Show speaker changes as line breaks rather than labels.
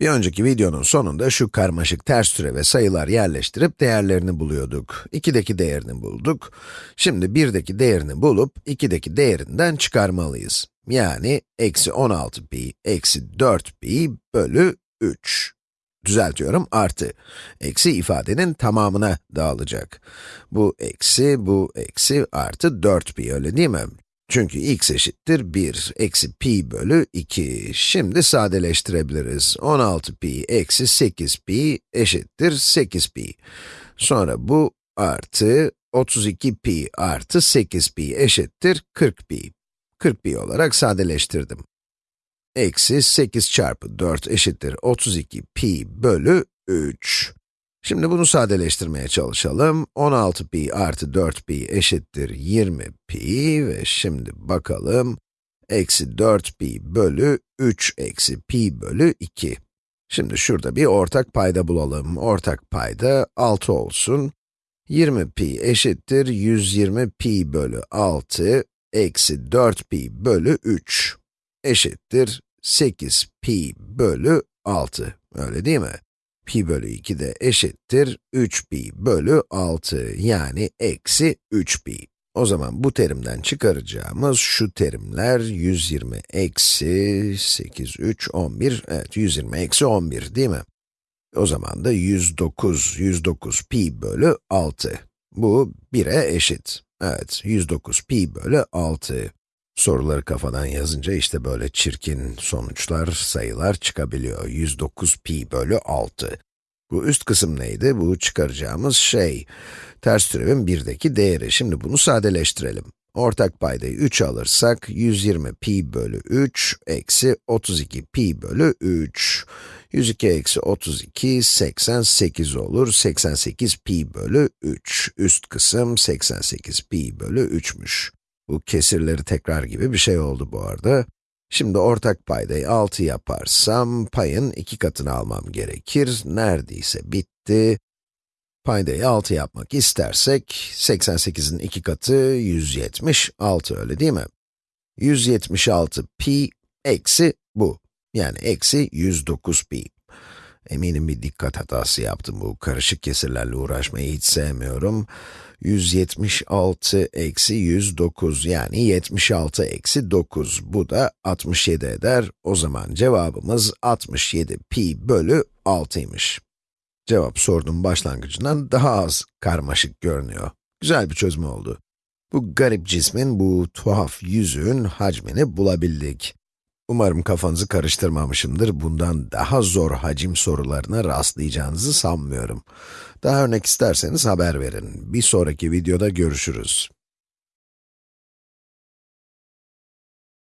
Bir önceki videonun sonunda şu karmaşık ters türeve sayılar yerleştirip değerlerini buluyorduk. 2'deki değerini bulduk. Şimdi 1'deki değerini bulup 2'deki değerinden çıkarmalıyız. Yani eksi 16 pi eksi 4 pi bölü 3. Düzeltiyorum, artı. Eksi ifadenin tamamına dağılacak. Bu eksi, bu eksi, artı 4 pi, öyle değil mi? Çünkü x eşittir 1, eksi pi bölü 2. Şimdi sadeleştirebiliriz. 16 pi eksi 8 pi eşittir 8 pi. Sonra bu artı 32 pi artı 8 pi eşittir 40 pi. 40 pi olarak sadeleştirdim. Eksi 8 çarpı 4 eşittir 32 pi bölü 3. Şimdi bunu sadeleştirmeye çalışalım. 16 pi artı 4 pi eşittir 20 pi ve şimdi bakalım. Eksi 4 pi bölü 3 eksi pi bölü 2. Şimdi şurada bir ortak payda bulalım. Ortak payda 6 olsun. 20 pi eşittir 120 pi bölü 6 eksi 4 pi bölü 3 eşittir 8 pi bölü 6. Öyle değil mi? Pi bölü 2 de eşittir 3 pi bölü 6 yani eksi 3 pi. O zaman bu terimden çıkaracağımız şu terimler 120 eksi 8, 3, 11, evet 120 eksi 11 değil mi? O zaman da 109, 109 pi bölü 6. Bu 1'e eşit. Evet, 109 pi bölü 6. Soruları kafadan yazınca işte böyle çirkin sonuçlar, sayılar çıkabiliyor. 109 pi bölü 6. Bu üst kısım neydi? Bu çıkaracağımız şey. Ters türevin 1'deki değeri. Şimdi bunu sadeleştirelim. Ortak paydayı 3 alırsak, 120 pi bölü 3 eksi 32 pi bölü 3. 102 eksi 32, 88 olur. 88 pi bölü 3. Üst kısım 88 pi bölü 3'müş. Bu kesirleri tekrar gibi bir şey oldu bu arada. Şimdi ortak paydayı 6 yaparsam, payın iki katını almam gerekir. Neredeyse bitti. Paydayı 6 yapmak istersek, 88'in iki katı 176, öyle değil mi? 176 pi eksi bu. Yani eksi 109 pi. Eminim bir dikkat hatası yaptım bu karışık kesirlerle uğraşmayı hiç sevmiyorum. 176 eksi 109 yani 76 eksi 9. Bu da 67 eder. O zaman cevabımız 67 pi bölü 6'ymış. Cevap sorunun başlangıcından daha az karmaşık görünüyor. Güzel bir çözüm oldu. Bu garip cismin, bu tuhaf yüzüğün hacmini bulabildik. Umarım kafanızı karıştırmamışımdır. Bundan daha zor hacim sorularına rastlayacağınızı sanmıyorum. Daha örnek isterseniz haber verin. Bir sonraki videoda görüşürüz.